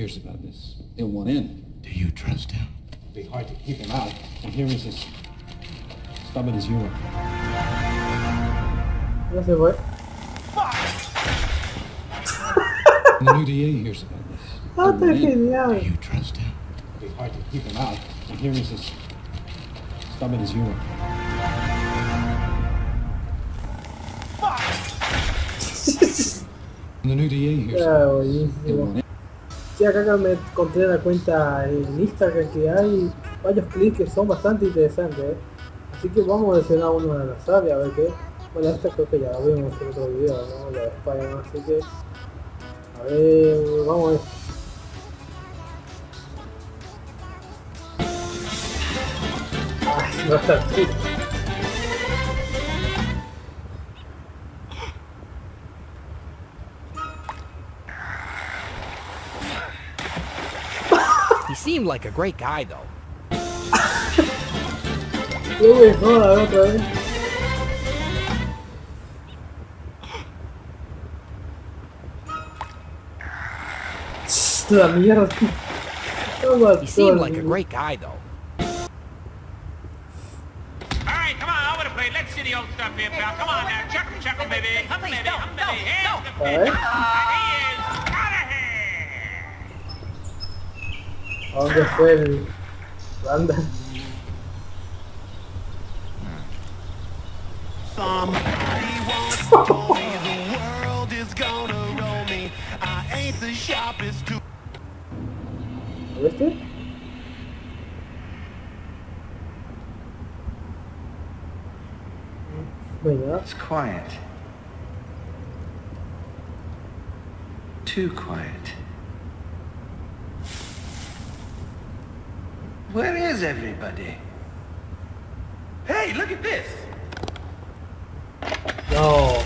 hears about this, he'll want in. Do you trust him? It'd be hard to keep him out. And here he's as stubborn as you are. Ya se fue. And the new DA hears about this. He'll está want in. genial. Do you trust him? It'd be hard to keep him out. And here he's as stubborn as you are. And the new DA hears Ah, Sí, acá me encontré la cuenta en Instagram que hay varios clips que son bastante interesantes. ¿eh? Así que vamos a seleccionar uno de las áreas a ver qué. Bueno, esta creo que ya la vimos en otro video, ¿no? La de Spider-Man, así que. A ver, vamos a ver. Ay, no está He seemed like a great guy, though. No me jodas otra vez. La mierda. Toma, He seemed like a great guy, though. All right, come on, over the plate. Let's see the old stuff here, pal. Come on now, chuckle, chuckle, baby. Hum, baby, hum, baby. Here's the A pitch. ver. And he is out of here. ¿A dónde fue el banda? Somebody once told me the world is gonna roll me. I ain't the sharpest tool. ¿Lo viste? Venga, It's quiet. Too quiet. Where is everybody? Hey, look at this! no.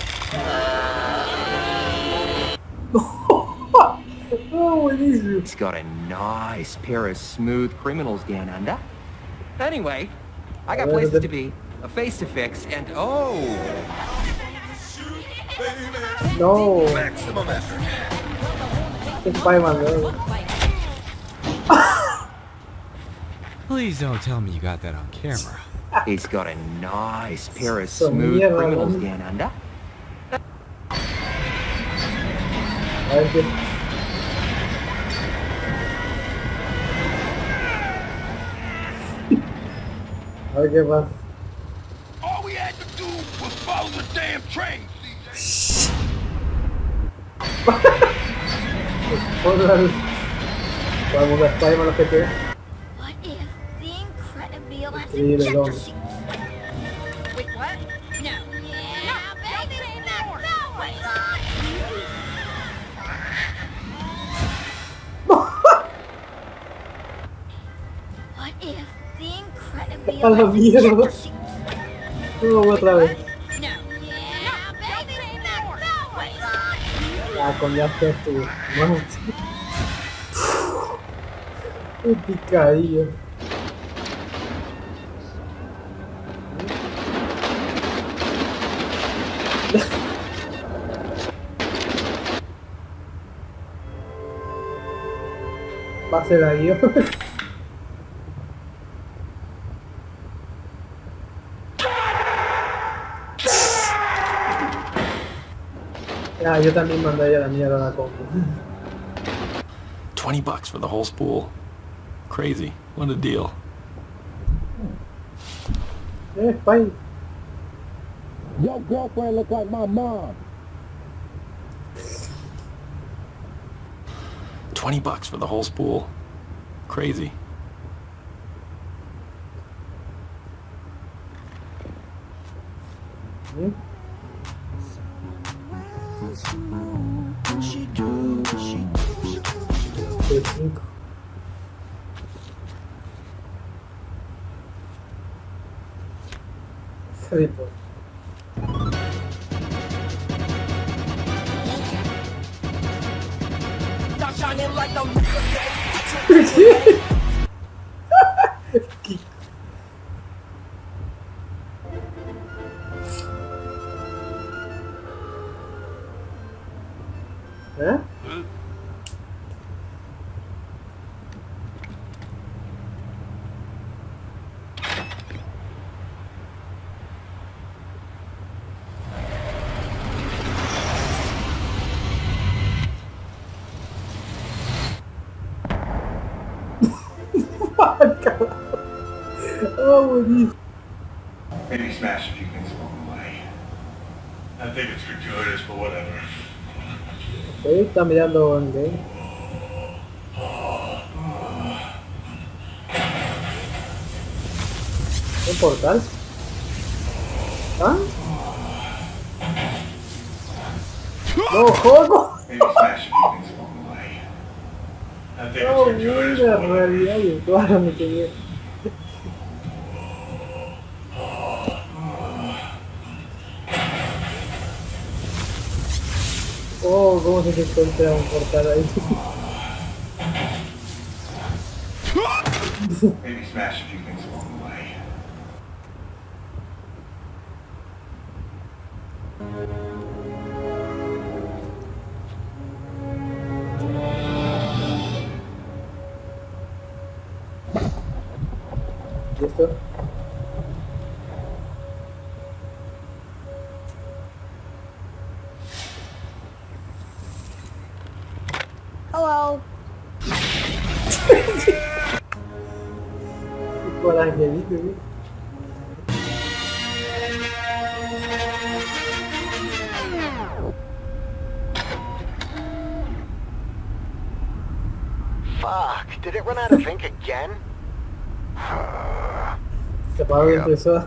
oh, buenísimo. He's got a nice pair of smooth criminals down under. Anyway, I got places to be, a face to fix, and oh, No. Maximum effort. Es Spider-Man, ¿no? Please don't tell me you got that on camera. he's got a nice pair of So smooth mierda, criminals down under. A ver qué. A ver qué pasa. All we had to do was follow the damn train, CJ. Otra vez. Vamos a Spider-Man los que te. What if the Incredible has Increíble, ejector hombre. seats? Wait, what? No. Yeah, baby, no, no, wait. What if the Incredible A la has mierda. ejector seats? Vamos otra vez. No. Yeah, baby, no, no, wait. Ah, con ya está tu muerte. Un picadillo. Va a ser ahí. Yo también mandaría la mierda a la compu. 20 bucks for the whole spool. Crazy. What a deal. Eh, Spine. Your girlfriend look like my mom. 20 bucks for the whole spool. Crazy. Harry ¿Qué? Buenísimo. Maybe smash a few things along the way. I think it's gratuitous, but whatever. Ahí está mirando en game. ¿Un portal? ¿Ah? ¡No, juego! Maybe smash a few things along the way. I think No, it's gratuitous, mira, but whatever. realidad virtual me tenía. Cómo se te un portal ahí. Maybe smash a few things Hello. Por angelito, ¿sí? Fuck, did it run out of ink again? Se paró la impresora.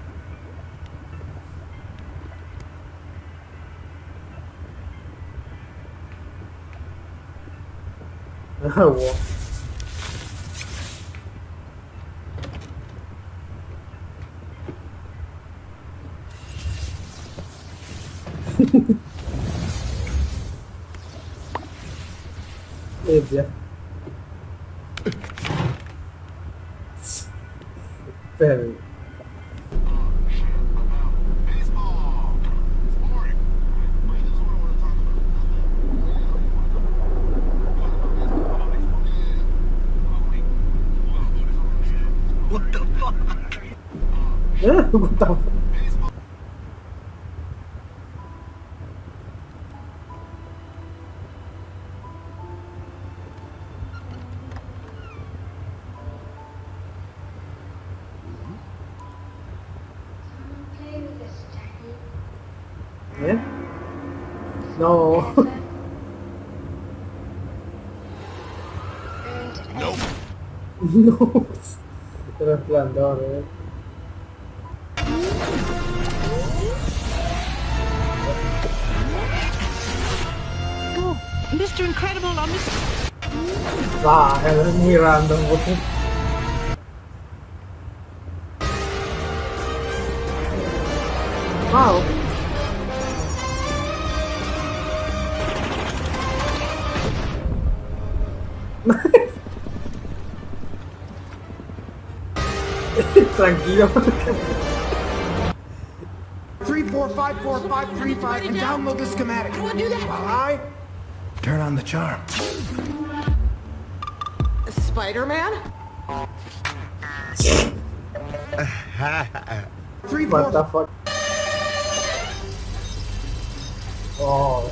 pool. Eh, what the fuck? ¿Eh? No. no. El resplandor, eh. Oh, Mr. Incredible on this. Ah, es muy random, güey. Wow. Tranquilo. Three four five four five three five and download the schematic. While I Turn on the charm. Spider-Man? three What the fuck? Oh.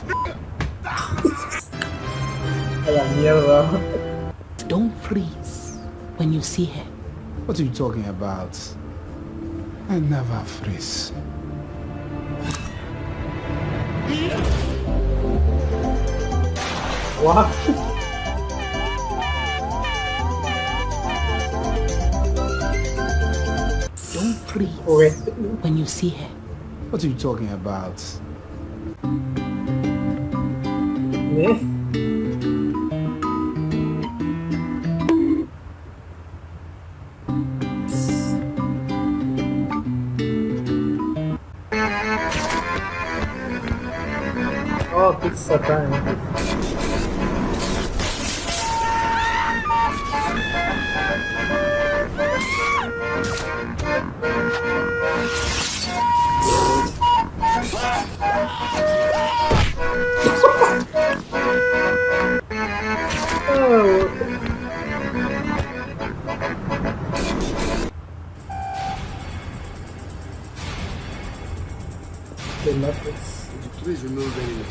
A la mierda. Don't freeze when you see her. What are you talking about? I never freeze. What? Don't freeze Okay. when you see her. What are you talking about? ¿Eh? Oh, pizza time.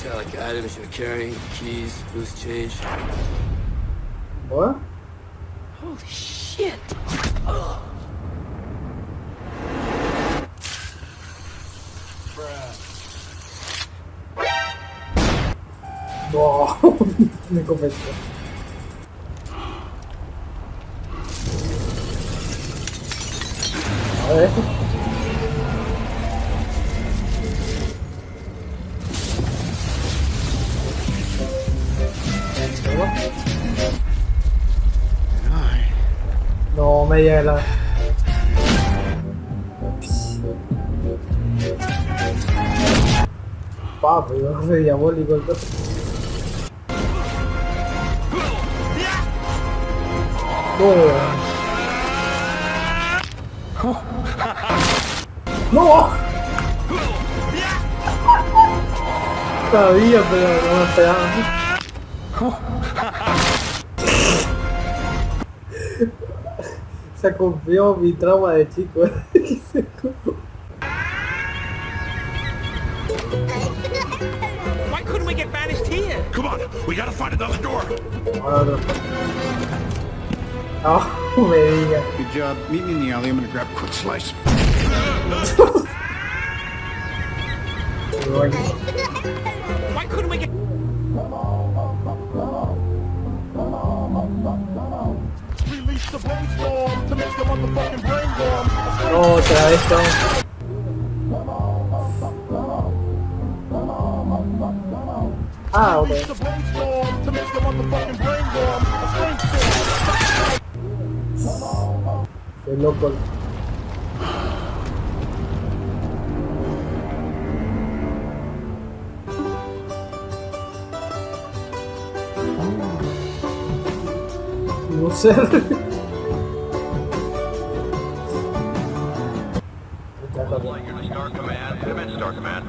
Metallic items you're carrying? Keys, loose change? What? Holy shit! No, me convenció. A ver. No me llega la... Papi, yo soy diabólico entonces. No. No. Sabía, pero no me esperaba. Se cumplió mi trauma de chico. Se. Why couldn't we get banished here? Come on, we gotta find another door. Oh, ah, no. Me diga. Good job. Meet me in the alley. I'm gonna grab a quick slice. No, otra vez estamos. Ah, ok. Qué loco. No sé. Star Command. In Star Command.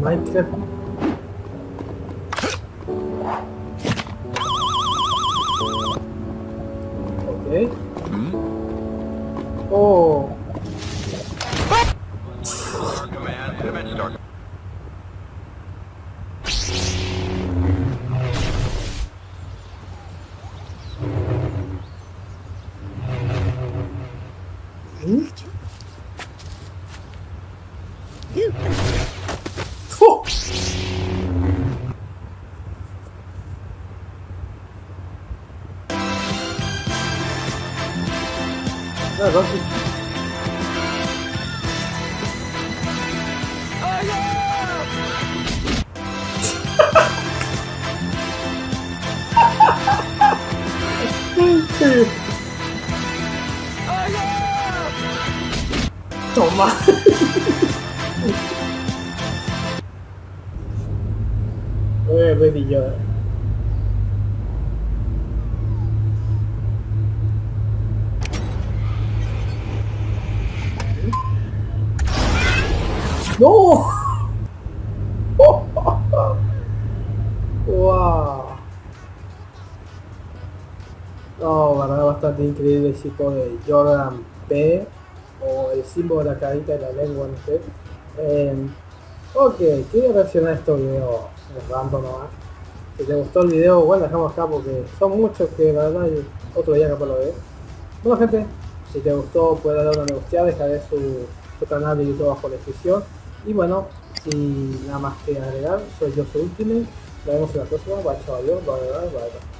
Minecraft. Ok. Oh. Ah, Rocky. Toma. Eh, Baby Yoda. ¡No! ¡Wow! No, verdad, bastante increíble el chico de Jordan P. o el símbolo de la carita de la lengua, no sé. Eh, ok, quería reaccionar a estos videos random nomás. Si te gustó el video, bueno, dejamos acá porque son muchos que la verdad otro día capaz lo ve. Bueno gente, si te gustó puedes darle una me gusta, dejaré su, su canal de YouTube bajo la descripción. Y bueno, sin nada más que agregar, soy yo su Ultimate. Nos vemos en la próxima. Bye, chaval. Bye, bye, bye. bye.